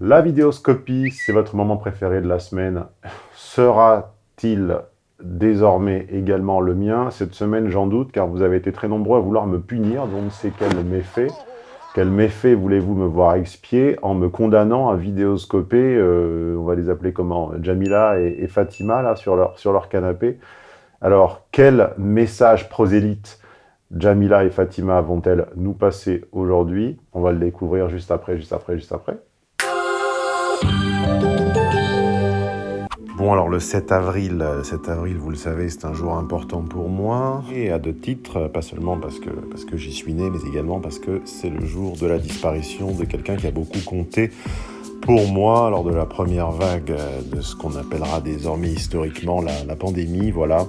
La vidéoscopie, c'est votre moment préféré de la semaine. Sera-t-il désormais également le mien Cette semaine, j'en doute, car vous avez été très nombreux à vouloir me punir, donc ne sais quel méfait. Quel méfait voulez-vous me voir expier en me condamnant à vidéoscoper, euh, on va les appeler comment? Jamila et, Fatima, là, sur leur, sur leur canapé. Alors, quel message prosélyte Jamila et Fatima vont-elles nous passer aujourd'hui? On va le découvrir juste après, juste après, juste après. Bon, alors le 7 avril, 7 avril, vous le savez, c'est un jour important pour moi, et à deux titres, pas seulement parce que, j'y suis né, mais également parce que c'est le jour de la disparition de quelqu'un qui a beaucoup compté pour moi lors de la première vague de ce qu'on appellera désormais historiquement la, la pandémie, voilà.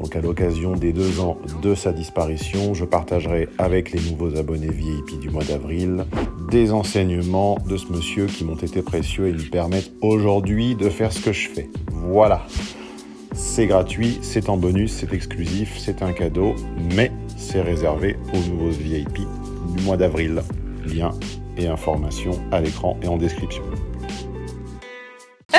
Donc à l'occasion des deux ans de sa disparition, je partagerai avec les nouveaux abonnés VIP du mois d'avril des enseignements de ce monsieur qui m'ont été précieux et lui permettent aujourd'hui de faire ce que je fais. Voilà. C'est gratuit, c'est en bonus, c'est exclusif, c'est un cadeau, mais c'est réservé aux nouveaux VIP du mois d'avril. Lien et informations à l'écran et en description.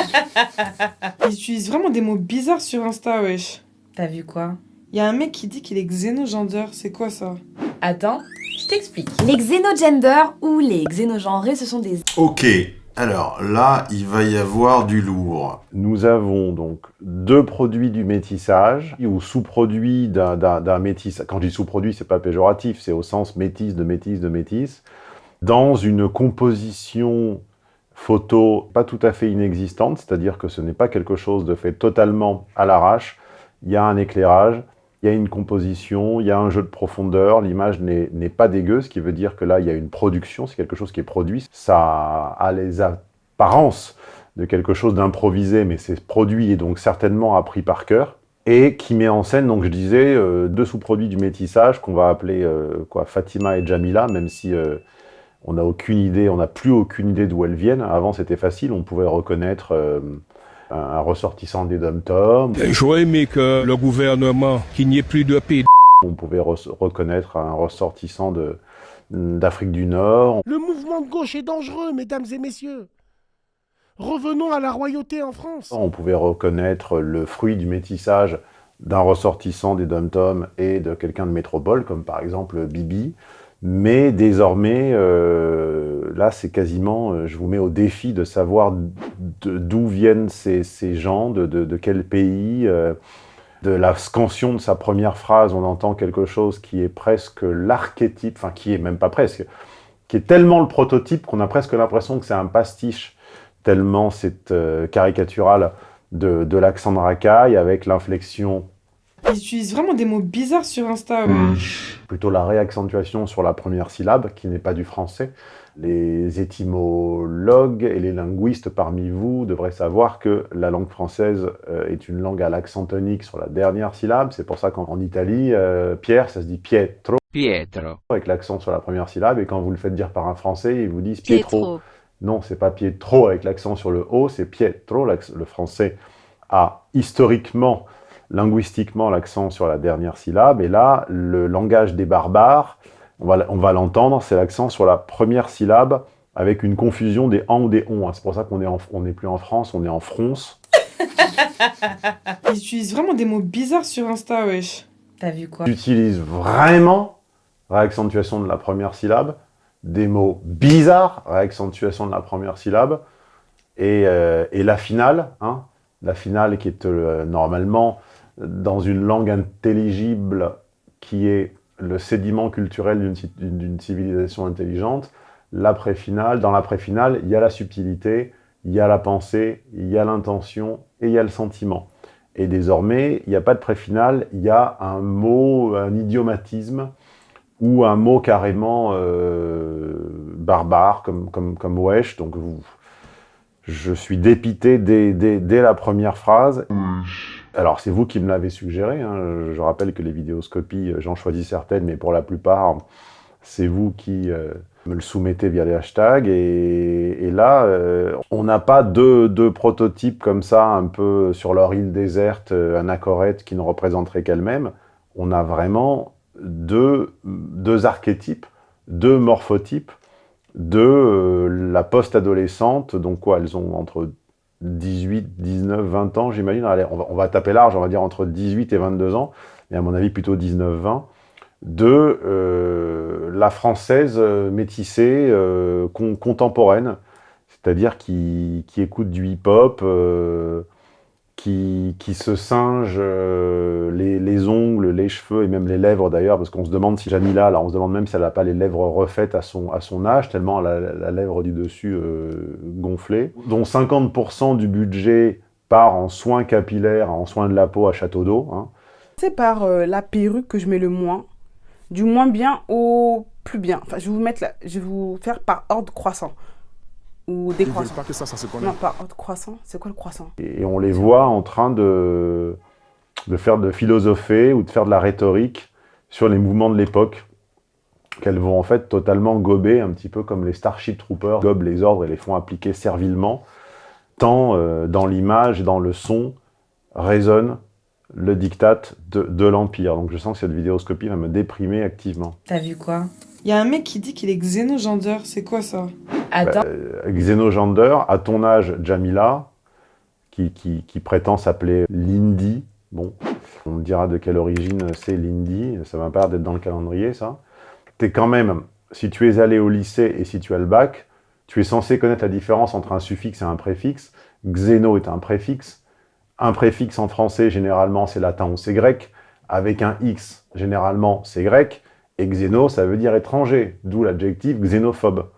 Ils utilisent vraiment des mots bizarres sur Insta, wesh. T'as vu quoi? Il y a un mec qui dit qu'il est xénogender, c'est quoi ça? Attends, je t'explique. Les xénogenders ou les xénogenrés, ce sont des... Ok, alors là, il va y avoir du lourd. Nous avons donc deux produits du métissage, ou sous-produits d'un métissage. Quand je dis sous-produit, c'est pas péjoratif, c'est au sens métis, de métis, de métis. Dans une composition photo pas tout à fait inexistante, c'est-à-dire que ce n'est pas quelque chose de fait totalement à l'arrache, il y a un éclairage, il y a une composition, il y a un jeu de profondeur, l'image n'est pas dégueu, ce qui veut dire que là, il y a une production, c'est quelque chose qui est produit. Ça a les apparences de quelque chose d'improvisé, mais c'est produit et donc certainement appris par cœur, et qui met en scène, donc je disais, euh, deux sous-produits du métissage qu'on va appeler euh, quoi, Fatima et Jamila, même si euh, on n'a aucune idée, on n'a plus aucune idée d'où elles viennent. Avant, c'était facile, on pouvait reconnaître un ressortissant des dom-toms. J'aurais aimé que le gouvernement, qu'il n'y ait plus de pays. On pouvait reconnaître un ressortissant d'Afrique du Nord. Le mouvement de gauche est dangereux, mesdames et messieurs. Revenons à la royauté en France. On pouvait reconnaître le fruit du métissage d'un ressortissant des dom-toms et de quelqu'un de métropole, comme par exemple Bibi. Mais désormais, euh, là, c'est quasiment, euh, je vous mets au défi de savoir d'où viennent ces, gens, de, quel pays. Euh, de la scansion de sa première phrase, on entend quelque chose qui est presque l'archétype, enfin qui est même pas presque, qui est tellement le prototype qu'on a presque l'impression que c'est un pastiche, tellement c'est caricatural de, de l'accent de racaille avec l'inflexion ils utilisent vraiment des mots bizarres sur Insta. Plutôt la réaccentuation sur la première syllabe, qui n'est pas du français. Les étymologues et les linguistes parmi vous devraient savoir que la langue française euh, est une langue à l'accent tonique sur la dernière syllabe. C'est pour ça qu'en Italie, euh, Pierre, ça se dit Pietro. Pietro. Avec l'accent sur la première syllabe. Et quand vous le faites dire par un français, ils vous disent Pietro. Pietro. Non, c'est pas Pietro avec l'accent sur le O, c'est Pietro. Le français a historiquement linguistiquement l'accent sur la dernière syllabe, et là, le langage des barbares, on va, l'entendre, c'est l'accent sur la première syllabe, avec une confusion des en ou des on. C'est pour ça qu'on n'est plus en France, on est en France. Ils utilisent vraiment des mots bizarres sur Insta, wesh. T'as vu quoi? Ils utilisent vraiment réaccentuation de la première syllabe, des mots bizarres, réaccentuation de la première syllabe, et, euh, la finale, hein, la finale qui est euh, normalement dans une langue intelligible qui est le sédiment culturel d'une civilisation intelligente, l'après-finale, dans l'après-finale, il y a la subtilité, il y a la pensée, il y a l'intention et il y a le sentiment. Et désormais, il n'y a pas de pré-finale, il y a un mot, un idiomatisme, ou un mot carrément euh, barbare, comme, comme, wesh, donc je suis dépité dès la première phrase. Alors, c'est vous qui me l'avez suggéré. Hein. Je rappelle que les vidéoscopies, euh, j'en choisis certaines, mais pour la plupart, c'est vous qui euh, me le soumettez via les hashtags. Et, là, euh, on n'a pas deux, prototypes comme ça, un peu sur leur île déserte, anachorète, qui ne représenterait qu'elle-même. On a vraiment deux, archétypes, deux morphotypes de la post-adolescente, donc quoi, elles ont entre 18, 19, 20 ans, j'imagine. On va, on va taper large, on va dire entre 18 et 22 ans, mais à mon avis plutôt 19, 20, de la française euh, métissée euh, con- contemporaine, c'est-à-dire qui, qui écoute du hip-hop, euh, qui, qui se singe euh, les, les ongles, les cheveux et même les lèvres d'ailleurs, parce qu'on se demande si Jamila, là, on se demande même si elle n'a pas les lèvres refaites à son, à son âge, tellement elle a la, la lèvre du dessus euh, gonflée, dont 50% du budget part en soins capillaires, en soins de la peau à Château d'eau. hein. C'est par euh, la perruque que je mets le moins, du moins bien au plus bien. Enfin, je vais vous mettre, je vais vous faire par ordre croissant ou décroissant. pas que ça, ça se connaît. Non, par ordre croissant. C'est quoi le croissant? Et on les voit en train de, de faire de philosopher ou de faire de la rhétorique sur les mouvements de l'époque, qu'elles vont en fait totalement gober, un petit peu comme les Starship Troopers gobent les ordres et les font appliquer servilement, tant euh, dans l'image et dans le son résonne le diktat de, de l'Empire. Donc je sens que cette vidéoscopie va me déprimer activement. T'as vu quoi? Il y a un mec qui dit qu'il est xénogender, c'est quoi ça? Attends, Euh, Xénogender, à ton âge, Jamila, qui, qui, qui prétend s'appeler Lindy, bon, on me dira de quelle origine c'est Lindy, ça va pas l'air d'être dans le calendrier, ça. T'es quand même, si tu es allé au lycée et si tu as le bac, tu es censé connaître la différence entre un suffixe et un préfixe. Xéno est un préfixe. Un préfixe en français, généralement, c'est latin ou c'est grec. Avec un X, généralement, c'est grec. Et xéno, ça veut dire étranger, d'où l'adjectif xénophobe.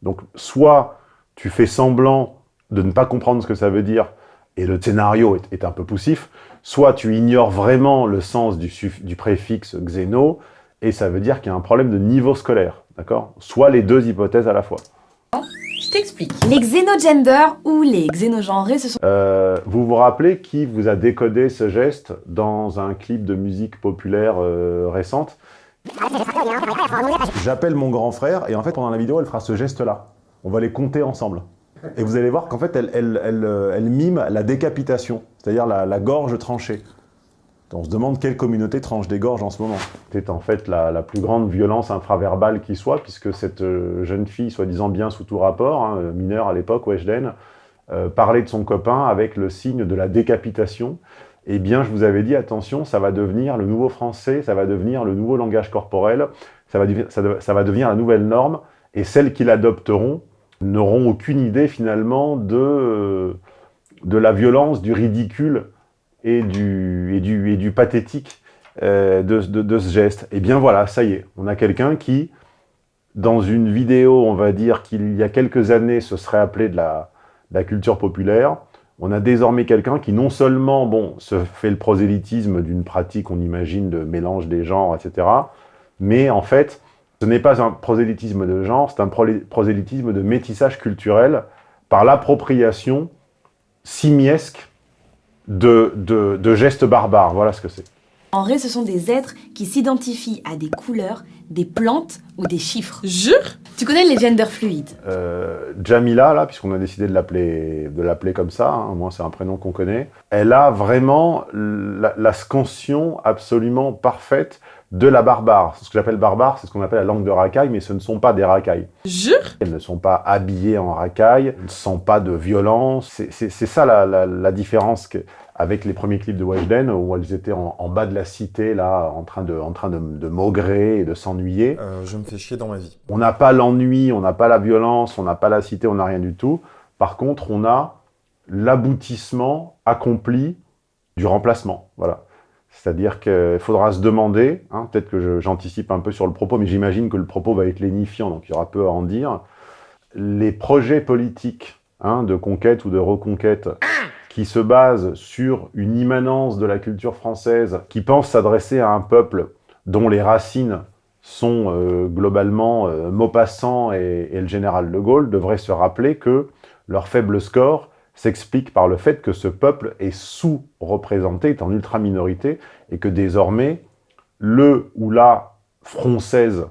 Donc, soit tu fais semblant de ne pas comprendre ce que ça veut dire, et le scénario est, est un peu poussif, soit tu ignores vraiment le sens du préfixe xéno, et ça veut dire qu'il y a un problème de niveau scolaire, d'accord? Soit les deux hypothèses à la fois. je t'explique. Les xénogenders ou les xénogenrés, ce sont Euh, vous vous rappelez qui vous a décodé ce geste dans un clip de musique populaire euh, récente? J'appelle mon grand frère et en fait pendant la vidéo elle fera ce geste-là. On va les compter ensemble. Et vous allez voir qu'en fait elle, euh, mime la décapitation, c'est-à-dire la, gorge tranchée. On se demande quelle communauté tranche des gorges en ce moment. C'est en fait la, la plus grande violence infraverbale qui soit, puisque cette euh, jeune fille, soi-disant bien sous tout rapport, hein, mineure à l'époque, Weshden, euh, parlait de son copain avec le signe de la décapitation. Eh bien, je vous avais dit, attention, ça va devenir le nouveau français, ça va devenir le nouveau langage corporel, ça va, ça, ça va devenir la nouvelle norme, et celles qui l'adopteront n'auront aucune idée finalement de, de la violence, du ridicule et du, et du, et du pathétique euh, de, de- ce geste. Eh bien voilà, ça y est, on a quelqu'un qui, dans une vidéo, on va dire qu'il y a quelques années, se serait appelé de la, de la culture populaire, on a désormais quelqu'un qui non seulement bon, se fait le prosélytisme d'une pratique, on imagine, de mélange des genres, etc., mais en fait, ce n'est pas un prosélytisme de genre, c'est un prosélytisme de métissage culturel par l'appropriation simiesque de, de, de gestes barbares. Voilà ce que c'est. Genrés, ce sont des êtres qui s'identifient à des couleurs, des plantes ou des chiffres. Jure Tu connais les genders fluides? Euh, Jamila, là, puisqu'on a décidé de l'appeler de l'appeler comme ça, hein, moi c'est un prénom qu'on connaît, elle a vraiment la, la scansion absolument parfaite de la barbare. Ce que j'appelle barbare, c'est ce qu'on appelle la langue de racaille, mais ce ne sont pas des racailles. Jure Elles ne sont pas habillées en racaille, elles ne sont pas de violence. C'est- ça la, la- la différence que- avec les premiers clips de Weshden, où elles étaient en, en bas de la cité, là, en train de, en train de, de maugrer et de s'ennuyer. Euh, je me fais chier dans ma vie. On n'a pas l'ennui, on n'a pas la violence, on n'a pas la cité, on n'a rien du tout. Par contre, on a l'aboutissement accompli du remplacement. Voilà. C'est-à-dire qu'il faudra se demander, hein, peut-être que j'anticipe un peu sur le propos, mais j'imagine que le propos va être lénifiant, donc il y aura peu à en dire. Les projets politiques hein, de conquête ou de reconquête qui se basent sur une immanence de la culture française, qui pense s'adresser à un peuple dont les racines sont euh, globalement euh, Maupassant et, et le général de Gaulle, devraient se rappeler que leur faible score s'explique par le fait que ce peuple est sous-représenté, est en ultra-minorité, et que désormais, le ou la française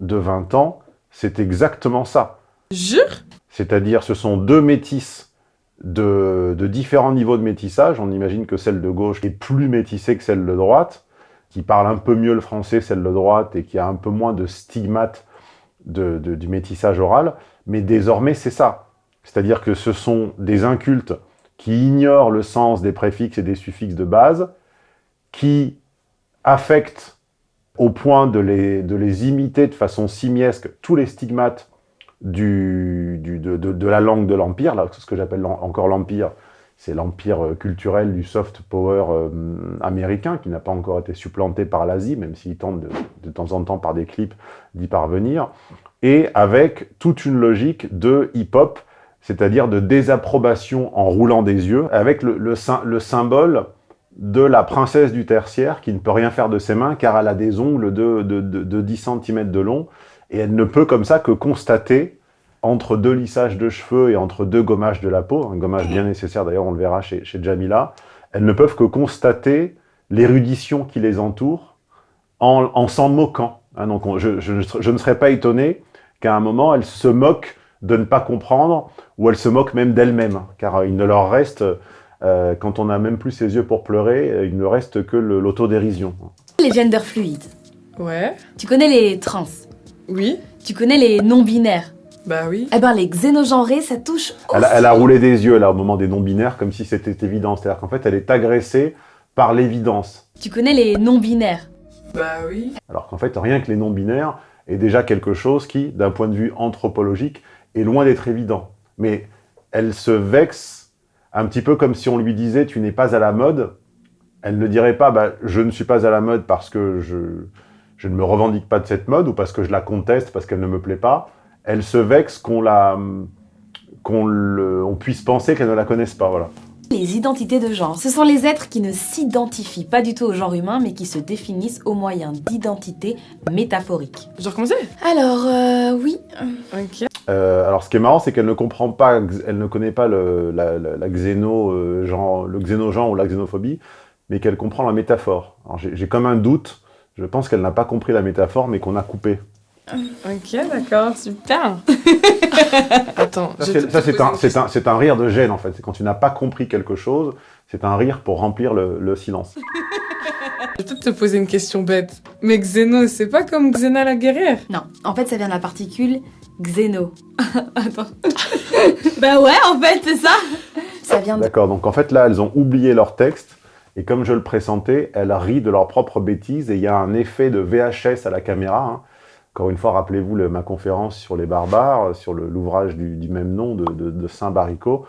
de 20 ans, c'est exactement ça. Jure? C'est-à-dire, ce sont deux métisses de, différents niveaux de métissage. On imagine que celle de gauche est plus métissée que celle de droite, qui parle un peu mieux le français, celle de droite, et qui a un peu moins de stigmates de- du métissage oral, mais désormais c'est ça. C'est-à-dire que ce sont des incultes qui ignorent le sens des préfixes et des suffixes de base, qui affectent au point de les imiter de façon simiesque tous les stigmates de, la langue de l'Empire, ce que j'appelle encore l'Empire, c'est l'empire euh, culturel du soft power euh, américain, qui n'a pas encore été supplanté par l'Asie, même s'il tente de, de temps en temps par des clips d'y parvenir, et avec toute une logique de hip-hop, c'est-à-dire de désapprobation en roulant des yeux, avec le, le sym- le symbole de la princesse du tertiaire qui ne peut rien faire de ses mains car elle a des ongles de, de- de 10 cm de long et elle ne peut comme ça que constater entre deux lissages de cheveux et entre deux gommages de la peau, un gommage bien nécessaire d'ailleurs on le verra chez, chez Jamila, elles ne peuvent que constater l'érudition qui les entoure en, en s'en moquant. hein. donc on- je, je ne ser- je ne serais pas étonné qu'à un moment elles se moquent de ne pas comprendre ou elles se moquent même d'elles-mêmes hein, car euh, il ne leur reste euh, quand on n'a même plus ses yeux pour pleurer, euh, il ne reste que le- l'autodérision. Les genders fluides. Ouais. Tu connais les trans? Oui. Tu connais les non-binaires? Bah oui. Eh ben, les xénogenrés, ça touche Elle, a- elle a roulé des yeux là au moment des non-binaires comme si c'était évident. C'est-à-dire qu'en fait, elle est agressée par l'évidence. Tu connais les non-binaires? Bah oui. Alors qu'en fait, rien que les non-binaires est déjà quelque chose qui, d'un point de vue anthropologique, est loin d'être évident. Mais elle se vexe un petit peu comme si on lui disait « tu n'es pas à la mode ». Elle ne dirait pas bah, je ne suis pas à la mode parce que je, je ne me revendique pas de cette mode ou parce que je la conteste, parce qu'elle ne me plaît pas ». Elle se vexe qu'on la qu'on le- on puisse penser qu'elle ne la connaisse pas, voilà. Les identités de genre. Ce sont les êtres qui ne s'identifient pas du tout au genre humain, mais qui se définissent au moyen d'identités métaphoriques. Je dois recommencer Alors, euh, oui. Ok. Euh, alors, ce qui est marrant, c'est qu'elle ne comprend pas, elle ne connaît pas le, la, la- la xéno, euh, genre, le xénogenre ou la xénophobie, mais qu'elle comprend la métaphore. J'ai comme un doute. Je pense qu'elle n'a pas compris la métaphore, mais qu'on a coupé. Ok, d'accord, super. Attends, Ça, je c'est te- ça, te c'est pose un, un, c'est un rire de gêne, en fait. C'est quand tu n'as pas compris quelque chose, c'est un rire pour remplir le, le silence. Je vais peut-être te poser une question bête. Mais Xeno, c'est pas comme Xena la guerrière? Non, en fait, ça vient de la particule xéno. Attends. bah ouais, en fait, c'est ça. Ça vient de... D'accord, donc en fait, là, elles ont oublié leur texte, et comme je le pressentais, elles rient de leurs propres bêtises, et il y a un effet de VHS à la caméra. hein. Encore une fois, rappelez-vous le- ma conférence sur les barbares, sur le- l'ouvrage du, même nom de, de Saint-Baricot.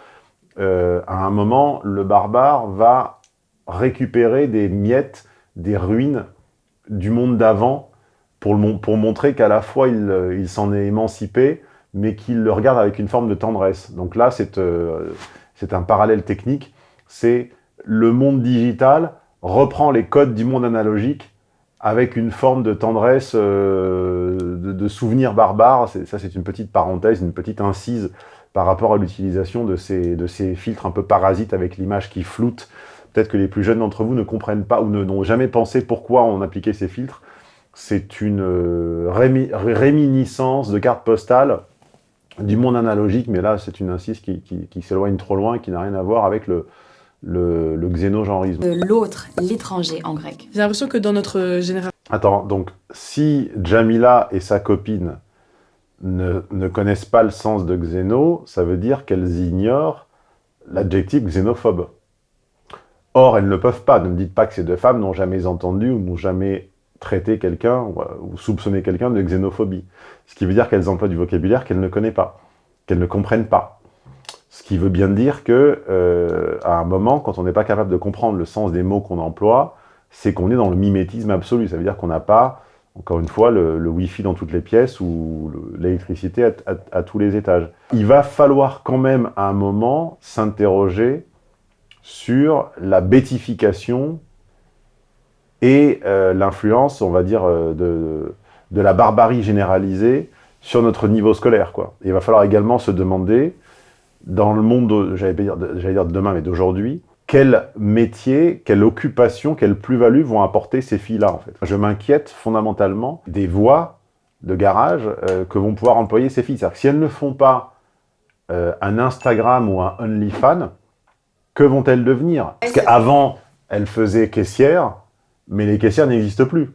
Euh, à un moment, le barbare va récupérer des miettes, des ruines du monde d'avant, pour, montrer qu'à la fois il, euh, il s'en est émancipé, mais qu'il le regarde avec une forme de tendresse. Donc là, euh, c'est un parallèle technique, c'est le monde digital reprend les codes du monde analogique avec une forme de tendresse, euh, de, souvenir barbare. Ça, c'est une petite parenthèse, une petite incise par rapport à l'utilisation de ces, filtres un peu parasites avec l'image qui floute. Peut-être que les plus jeunes d'entre vous ne comprennent pas ou n'ont jamais pensé pourquoi on appliquait ces filtres. C'est une euh, rémi- réminiscence de carte postale du monde analogique, mais là, c'est une incise qui, qui- qui s'éloigne trop loin qui n'a rien à voir avec le, le, le xénogenrisme. de l'autre, l'étranger en grec. J'ai l'impression que dans notre génération... Attends, donc, si Jamila et sa copine ne, ne connaissent pas le sens de xéno, ça veut dire qu'elles ignorent l'adjectif xénophobe. Or, elles ne peuvent pas. Ne me dites pas que ces deux femmes n'ont jamais entendu ou n'ont jamais traité quelqu'un ou, ou soupçonné quelqu'un de xénophobie. Ce qui veut dire qu'elles emploient du vocabulaire qu'elles ne connaissent pas, qu'elles ne comprennent pas. Ce qui veut bien dire que, euh, à un moment, quand on n'est pas capable de comprendre le sens des mots qu'on emploie, c'est qu'on est dans le mimétisme absolu. Ça veut dire qu'on n'a pas, encore une fois, le, Wi-Fi dans toutes les pièces ou le- l'électricité à, tous les étages. Il va falloir quand même, à un moment, s'interroger sur la bétification et euh, l'influence, on va dire, euh, de, la barbarie généralisée sur notre niveau scolaire. Il va falloir également se demander, dans le monde, de- j'allais dire, de- j'allais dire de demain, mais d'aujourd'hui, quel métier, quelle occupation, quelle plus-value vont apporter ces filles-là, en fait? Je m'inquiète fondamentalement des voies de garage euh, que vont pouvoir employer ces filles. C'est-à-dire que si elles ne font pas euh, un Instagram ou un OnlyFans, que vont-elles devenir? Parce qu'avant, elles faisaient caissière, mais les caissières n'existent plus.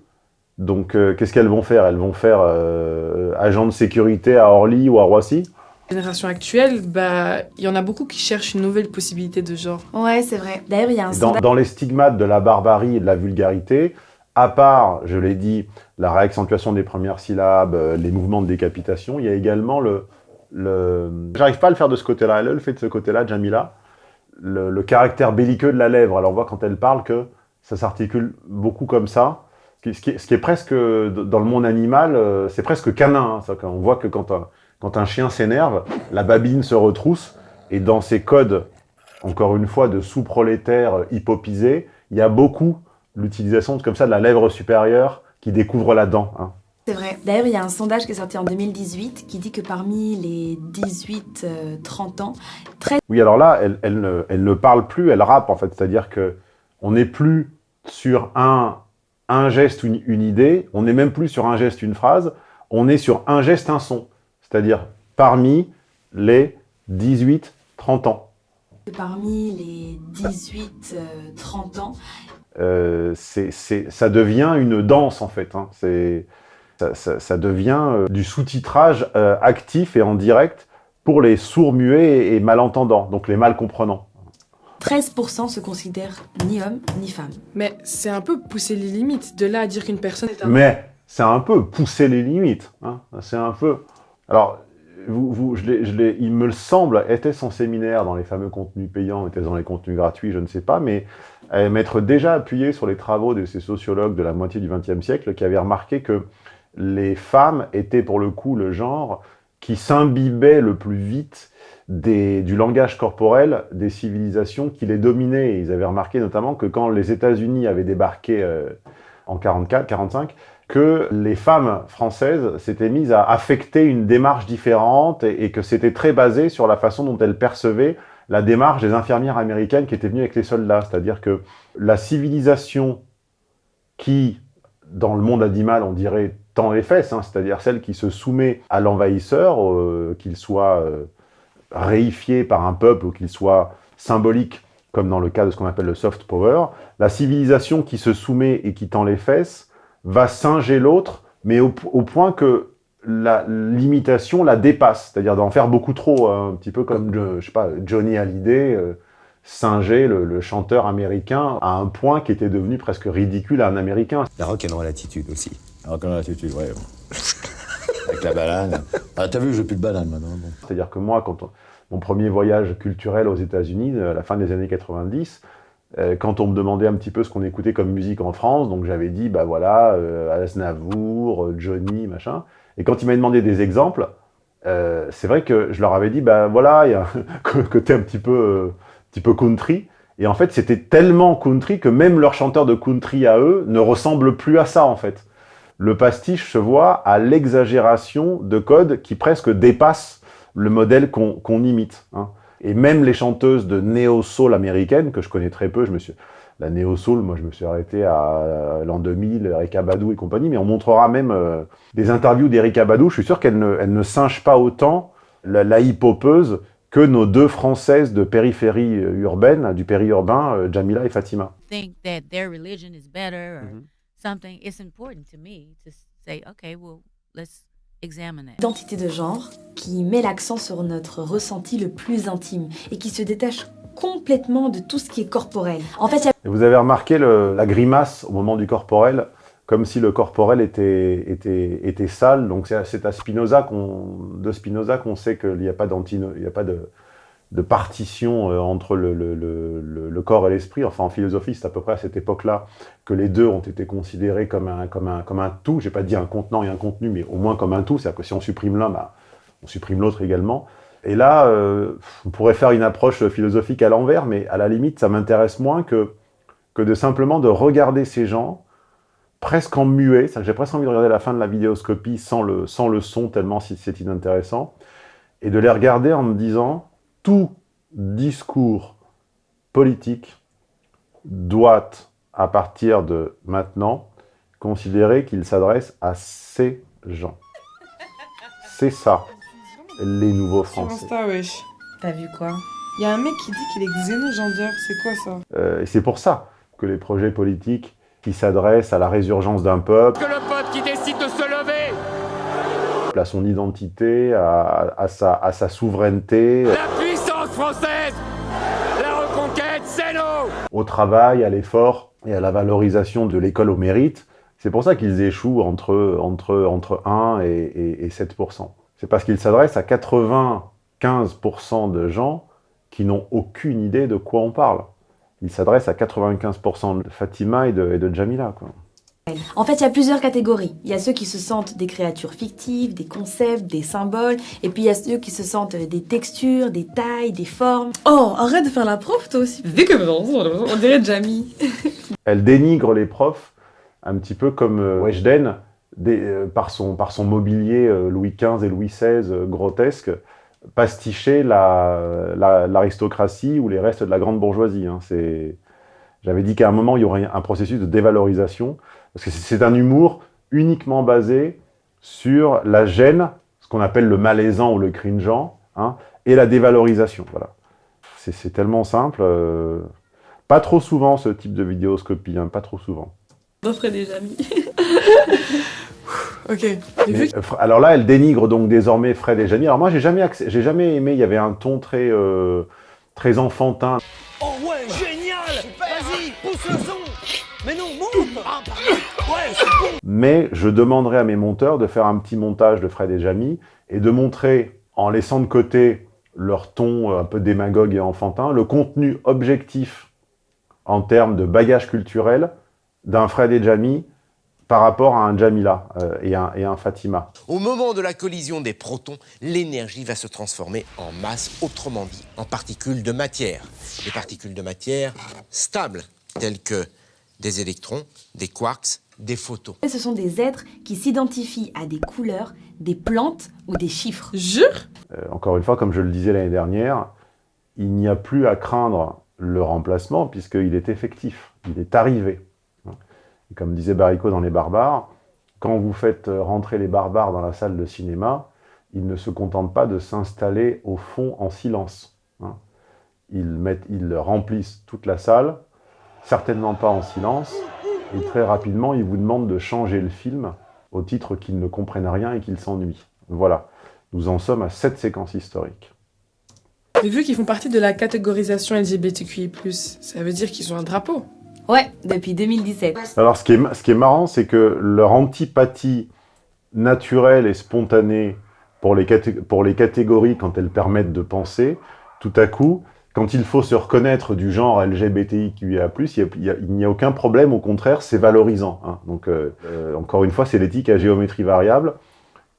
Donc, euh, qu'est-ce qu'elles vont faire? Elles vont faire agent de sécurité à Orly ou à Roissy? Génération actuelle, bah, il y en a beaucoup qui cherchent une nouvelle possibilité de genre. Ouais, c'est vrai. D'ailleurs, il y a un dans, dans les stigmates de la barbarie et de la vulgarité, à part, je l'ai dit, la réaccentuation des premières syllabes, euh, les mouvements de décapitation, il y a également le... le... J'arrive pas à le faire de ce côté-là, elle le fait de ce côté-là, Jamila, le, le caractère belliqueux de la lèvre. Alors on voit quand elle parle que ça s'articule beaucoup comme ça, ce qui, ce qui est, ce qui est presque, dans le monde animal, euh, c'est presque canin. hein, ça, on voit que quand quand un chien s'énerve, la babine se retrousse, et dans ces codes, encore une fois, de sous-prolétaires hypopisés, il y a beaucoup l'utilisation de- comme ça de la lèvre supérieure qui découvre la dent. hein. C'est vrai. D'ailleurs, il y a un sondage qui est sorti en 2018 qui dit que parmi les 18-30 ans, Oui, alors là, elle, elle ne, elle ne parle plus, elle rappe en fait. C'est-à-dire que on n'est plus sur un, un geste, une, une idée, on n'est même plus sur un geste, une phrase, on est sur un geste, un son. C'est-à-dire parmi les 18-30 ans. parmi les 18-30 ans, Euh, c'est- c'est- ça devient une danse en fait. hein. C'est- Ça, ça- ça devient euh, du sous-titrage euh, actif et en direct pour les sourds-muets et, et malentendants, donc les mal comprenants. 13% se considèrent ni hommes ni femmes. Mais c'est un peu pousser les limites. De là à dire qu'une personne est un... Mais c'est un peu pousser les limites. hein. C'est un peu. Alors, il me le semble, était son séminaire dans les fameux contenus payants, était dans les contenus gratuits, je ne sais pas, mais euh, m'être déjà appuyé sur les travaux de ces sociologues de la moitié du XXe siècle qui avaient remarqué que les femmes étaient pour le coup le genre qui s'imbibait le plus vite du langage corporel des civilisations qui les dominaient. Ils avaient remarqué notamment que quand les États-Unis avaient débarqué euh, en 44, 45, que les femmes françaises s'étaient mises à affecter une démarche différente et, que c'était très basé sur la façon dont elles percevaient la démarche des infirmières américaines qui étaient venues avec les soldats. C'est-à-dire que la civilisation qui, dans le monde animal, on dirait tend les fesses, hein, c'est-à-dire celle qui se soumet à l'envahisseur, euh, qu'il soit euh, réifié par un peuple ou qu'il soit symbolique, comme dans le cas de ce qu'on appelle le soft power, la civilisation qui se soumet et qui tend les fesses va singer l'autre, mais au, au point que la l'imitation la dépasse, c'est-à-dire d'en faire beaucoup trop, hein, un petit peu comme, je, je sais pas, Johnny Hallyday, euh, singer le, le chanteur américain à un point qui était devenu presque ridicule à un américain. La rock'n'roll attitude aussi. La rock'n'roll attitude, ouais. Avec la banane. Ah, t'as vu, j'ai plus de banane maintenant. Bon. C'est-à-dire que moi, quand on- mon premier voyage culturel aux États-Unis, euh, à la fin des années 90, euh, quand on me demandait un petit peu ce qu'on écoutait comme musique en France, donc j'avais dit, bah voilà, euh, Aznavour, euh, Johnny, machin. Et quand ils m'avaient demandé des exemples, euh, c'est vrai que je leur avais dit, bah voilà, il y a un côté un petit peu, euh, petit peu country. Et en fait, c'était tellement country que même leur chanteur de country à eux ne ressemble plus à ça, en fait. Le pastiche se voit à l'exagération de codes qui presque dépassent le modèle qu'on qu'on imite. hein. Et même les chanteuses de néo-soul américaines, que je connais très peu, je me suis... La néo-soul, moi je me suis arrêté à l'an 2000, Erika Badou et compagnie, mais on montrera même euh, des interviews d'Erika Badou, je suis sûr qu'elle ne, elle ne singe pas autant la, la hip-hopeuse que nos deux françaises de périphérie euh, urbaine, du périurbain, euh, Jamila et Fatima. think that their religion is better or Mhm. something, it's important to me to say, okay, well, let's. Identité de genre qui met l'accent sur notre ressenti le plus intime et qui se détache complètement de tout ce qui est corporel. En fait, Et vous avez remarqué le- la grimace au moment du corporel, comme si le corporel était, était, était sale. Donc c'est à Spinoza qu'on, de Spinoza qu'on sait qu'il n'y a pas, d'antino- il n'y a pas de, de partition euh, entre le, le- le- corps et l'esprit. Enfin, en philosophie, c'est à peu près à cette époque-là que les deux ont été considérés comme un, comme un, comme un tout. J'ai pas dit un contenant et un contenu, mais au moins comme un tout. C'est-à-dire que si on supprime l'un, bah, on supprime l'autre également. Et là, euh, on pourrait faire une approche philosophique à l'envers, mais à la limite, ça m'intéresse moins que, que de simplement de regarder ces gens presque en muet. J'ai presque envie de regarder la fin de la vidéoscopie sans le, sans le son, tellement c'est inintéressant, et de les regarder en me disant tout discours politique doit, à partir de maintenant, considérer qu'il s'adresse à ces gens. C'est ça, les nouveaux Sur Français. Insta, wesh. T'as vu quoi? Il y a un mec qui dit qu'il est xénogendeur. C'est quoi ça? Euh, et c'est pour ça que les projets politiques qui s'adressent à la résurgence d'un peuple, Que le à son identité, à, à sa, à sa souveraineté, La française La reconquête, c'est au travail, à l'effort et à la valorisation de l'école au mérite. C'est pour ça qu'ils échouent entre, entre, entre 1 et, et, et 7%. C'est parce qu'ils s'adressent à 95% de gens qui n'ont aucune idée de quoi on parle. Ils s'adressent à 95% de Fatima et de, Jamila. En fait, il y a plusieurs catégories. Il y a ceux qui se sentent des créatures fictives, des concepts, des symboles, et puis il y a ceux qui se sentent des textures, des tailles, des formes. Oh, arrête de faire la prof, toi aussi. Vu que on dirait Jamie. Elle dénigre les profs un petit peu comme euh, Weshden, des- euh, par, son, par son mobilier euh, Louis XV et Louis XVI euh, grotesque, pasticher la- la- l'aristocratie ou les restes de la grande bourgeoisie. hein. J'avais dit qu'à un moment, il y aurait un processus de dévalorisation, parce que c'est un humour uniquement basé sur la gêne, ce qu'on appelle le malaisant ou le cringeant, hein, et la dévalorisation. Voilà. C'est tellement simple. euh, Pas trop souvent ce type de vidéoscopie, hein, pas trop souvent. Offrez des Jamie. ok. Mais, alors là, elle dénigre donc désormais Fred et Jamie. Alors moi, j'ai jamais, accès- j'ai jamais aimé. Il y avait un ton très, euh, très enfantin. Mais je demanderai à mes monteurs de faire un petit montage de Fred et Jamie et de montrer, en laissant de côté leur ton euh, un peu démagogue et enfantin, le contenu objectif en termes de bagage culturel d'un Fred et Jamie par rapport à un Jamila euh, et, un, et un Fatima. Au moment de la collision des protons, l'énergie va se transformer en masse, autrement dit, en particules de matière. Des particules de matière stables, telles que des électrons, des quarks, des photons. Ce sont des êtres qui s'identifient à des couleurs, des plantes ou des chiffres. Jure Euh, encore une fois, comme je le disais l'année dernière, il n'y a plus à craindre le remplacement puisqu'il est effectif, il est arrivé. Et comme disait Baricot dans Les Barbares, quand vous faites rentrer les barbares dans la salle de cinéma, ils ne se contentent pas de s'installer au fond en silence. hein. Ils, mettent, ils remplissent toute la salle, certainement pas en silence, et très rapidement, ils vous demandent de changer le film au titre qu'ils ne comprennent rien et qu'ils s'ennuient. Voilà. Nous en sommes à cette séquence historique. J'ai vu qu'ils font partie de la catégorisation LGBTQI+. Ça veut dire qu'ils ont un drapeau. Ouais, depuis 2017. Alors, ce qui est, ce qui est marrant, c'est que leur antipathie naturelle et spontanée pour les, pour les catégories quand elles permettent de penser, tout à coup, quand il faut se reconnaître du genre LGBTIQIA+, il n'y a, aucun problème, au contraire, c'est valorisant. hein. Donc, euh, euh, encore une fois, c'est l'éthique à géométrie variable.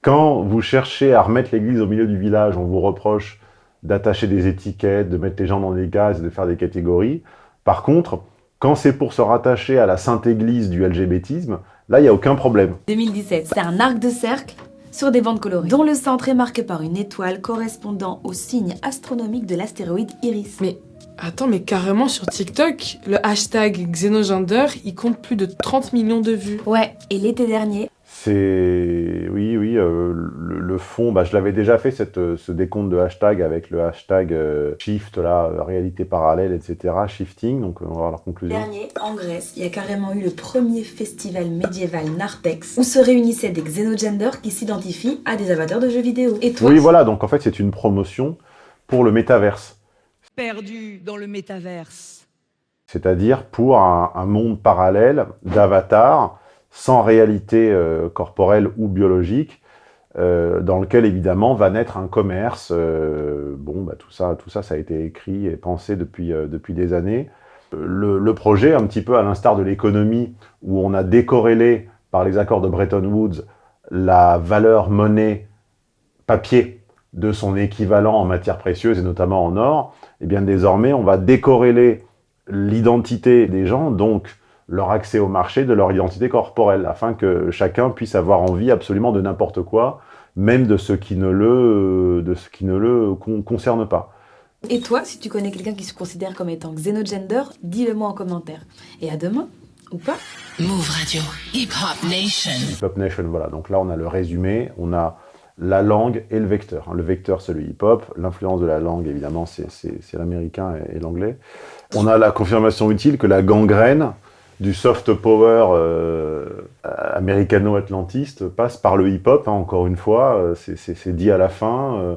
Quand vous cherchez à remettre l'église au milieu du village, on vous reproche d'attacher des étiquettes, de mettre les gens dans des cases, de faire des catégories. Par contre, quand c'est pour se rattacher à la sainte église du LGBTisme, là, il n'y a aucun problème. 2017. C'est un arc de cercle sur des bandes colorées, dont le centre est marqué par une étoile correspondant au signe astronomique de l'astéroïde Iris. Mais attends, mais carrément sur TikTok, le hashtag Xenogender, il compte plus de 30 millions de vues. Ouais, et l'été dernier, C'est... Oui, oui, euh, le, le fond, bah, je l'avais déjà fait, cette, euh, ce décompte de hashtag avec le hashtag euh, shift, là, réalité parallèle, etc., shifting, donc on va voir leur conclusion. dernier, en Grèce, il y a carrément eu le premier festival médiéval Narthex où se réunissaient des xénogenders qui s'identifient à des avatars de jeux vidéo. Et toi Oui, voilà, donc en fait, c'est une promotion pour le métaverse. Perdu dans le métaverse. c'est-à-dire pour un, un monde parallèle d'avatars sans réalité euh, corporelle ou biologique, euh, dans lequel évidemment va naître un commerce. euh, bon, bah, tout ça, tout ça, ça a été écrit et pensé depuis, depuis des années. Le, projet, un petit peu à l'instar de l'économie, où on a décorrélé par les accords de Bretton Woods la valeur monnaie papier de son équivalent en matières précieuses et notamment en or, et bien désormais on va décorréler l'identité des gens, donc leur accès au marché de leur identité corporelle, afin que chacun puisse avoir envie absolument de n'importe quoi, même de ce qui ne le, de ce qui ne le con- concerne pas. Et toi, si tu connais quelqu'un qui se considère comme étant xénogender, dis-le moi en commentaire. Et à demain, ou pas? Move Radio. Hip Hop Nation. Hip-Hop Nation, voilà. Donc là, on a le résumé, on a la langue et le vecteur. Le vecteur, c'est le hip-hop. L'influence de la langue, évidemment, c'est l'américain et, et l'anglais. On a la confirmation utile que la gangrène du soft power euh, américano-atlantiste passe par le hip-hop, hein, encore une fois, euh, c'est- dit à la fin. euh,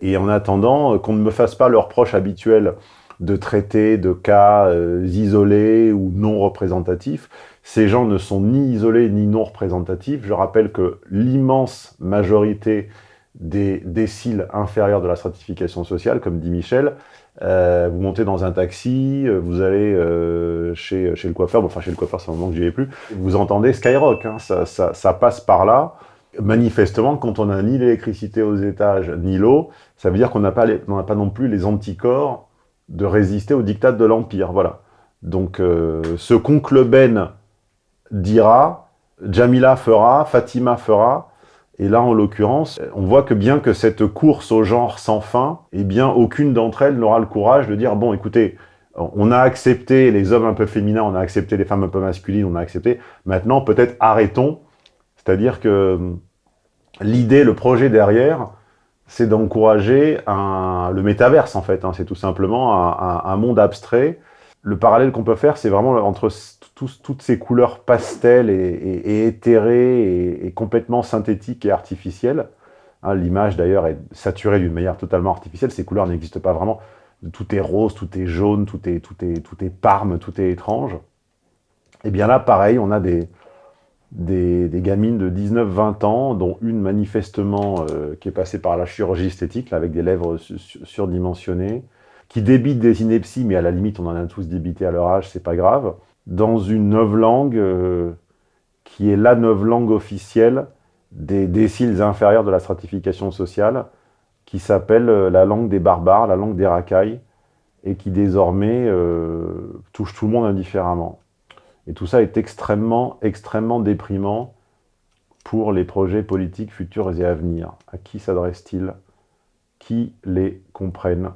et en attendant, qu'on ne me fasse pas le reproche habituel de traiter de cas isolés ou non représentatifs. Ces gens ne sont ni isolés ni non représentatifs. Je rappelle que l'immense majorité des déciles inférieurs de la stratification sociale, comme dit Michel, euh, vous montez dans un taxi, euh, vous allez euh, chez, le coiffeur, enfin chez le coiffeur c'est un moment que j'y vais plus, vous entendez Skyrock, hein, ça, passe par là. Manifestement, quand on n'a ni l'électricité aux étages, ni l'eau, ça veut dire qu'on n'a pas, non plus les anticorps de résister au diktat de l'Empire, voilà. Donc, ce qu'oncle Ben dira, Jamila fera, Fatima fera, et là, en l'occurrence, on voit que bien que cette course au genre sans fin, eh bien, aucune d'entre elles n'aura le courage de dire, bon, écoutez, on a accepté les hommes un peu féminins, on a accepté les femmes un peu masculines, on a accepté, maintenant, peut-être arrêtons. C'est-à-dire que hum, l'idée, le projet derrière, c'est d'encourager le métaverse, en fait. hein. c'est tout simplement un, monde abstrait. Le parallèle qu'on peut faire, c'est vraiment entre toutes ces couleurs pastel et, éthérées et, complètement synthétiques et artificielles. Hein, L'image, d'ailleurs, est saturée d'une manière totalement artificielle. Ces couleurs n'existent pas vraiment. Tout est rose, tout est jaune, tout est, tout est, tout est parme, tout est étrange. Et bien là, pareil, on a des, des, gamines de 19-20 ans, dont une manifestement euh, qui est passée par la chirurgie esthétique, avec des lèvres su- su- surdimensionnées, qui débite des inepties, mais à la limite, on en a tous débité à leur âge, c'est pas grave, dans une novlangue euh, qui est la novlangue officielle des déciles inférieurs de la stratification sociale, qui s'appelle euh, la langue des barbares, la langue des racailles, et qui désormais euh, touche tout le monde indifféremment. Et tout ça est extrêmement, extrêmement déprimant pour les projets politiques futurs et à venir. À qui s'adresse-t-il? Qui les comprennent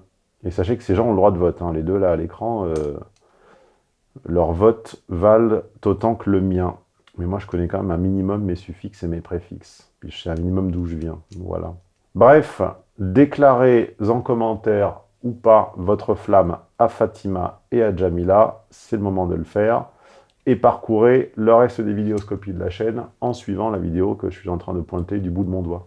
Et sachez que ces gens ont le droit de vote. hein. Les deux là à l'écran, leurs votes valent autant que le mien. Mais moi, je connais quand même un minimum mes suffixes et mes préfixes. Puis je sais un minimum d'où je viens. Voilà. Bref, déclarez en commentaire ou pas votre flamme à Fatima et à Jamila. C'est le moment de le faire et parcourez le reste des vidéoscopies de la chaîne en suivant la vidéo que je suis en train de pointer du bout de mon doigt.